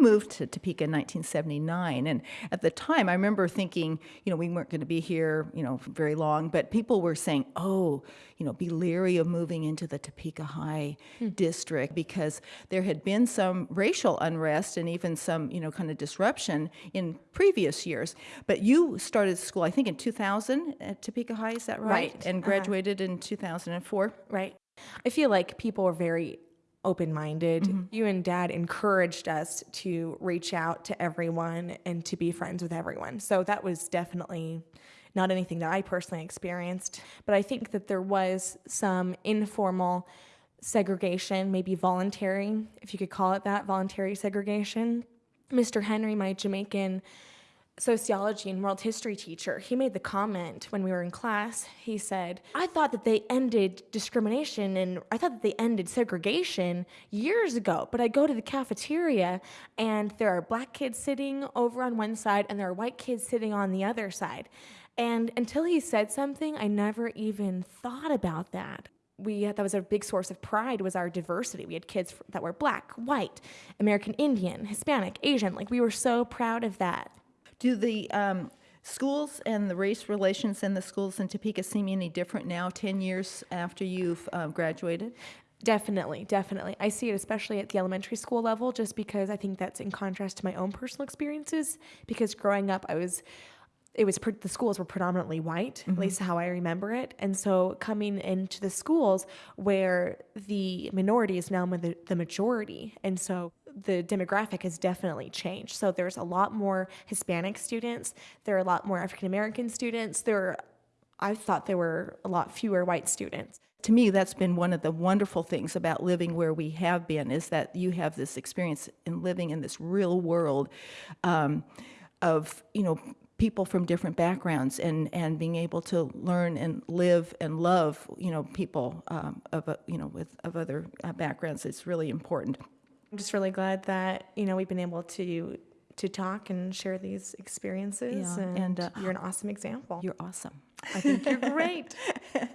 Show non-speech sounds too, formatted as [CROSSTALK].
moved to Topeka in 1979, and at the time, I remember thinking, you know, we weren't going to be here, you know, very long, but people were saying, oh, you know, be leery of moving into the Topeka High district because there had been some racial unrest and even some, you know, kind of disruption in previous years. But you started school, I think, in 2000 at Topeka High, is that right? Right, And uh-huh. graduated in 2004. Right. I feel like people were very open minded. Mm-hmm. You and dad encouraged us to reach out to everyone and to be friends with everyone. So that was definitely not anything that I personally experienced. But I think that there was some informal segregation, maybe voluntary, if you could call it that, voluntary segregation. Mr. Henry, my Jamaican sociology and world history teacher, he made the comment when we were in class. He said, I thought that they ended discrimination and I thought that they ended segregation years ago, but I go to the cafeteria and there are black kids sitting over on one side and there are white kids sitting on the other side. And until he said something, I never even thought about that we that was a big source of pride was our diversity we had kids that were black white american indian hispanic asian like we were so proud of that Do the um, schools and the race relations in the schools in Topeka seem any different now, 10 years after you've uh, graduated? Definitely, definitely. I see it especially at the elementary school level just because I think that's in contrast to my own personal experiences. Because growing up, I was, it was, the schools were predominantly white, at least how I remember it. And so coming into the schools where the minority is now the, the majority. And so the demographic has definitely changed. So there's a lot more Hispanic students, there are a lot more African American students, there are, I thought there were a lot fewer white students. To me, that's been one of the wonderful things about living where we have been is that you have this experience in living in this real world um, of, you know, people from different backgrounds and, and being able to learn and live and love, you know, people um, of, you know, with, of other uh, backgrounds. It's really important. I'm just really glad that you know we've been able to to talk and share these experiences. Yeah, and and, uh, you're an awesome example. You're awesome. I think you're great. [LAUGHS]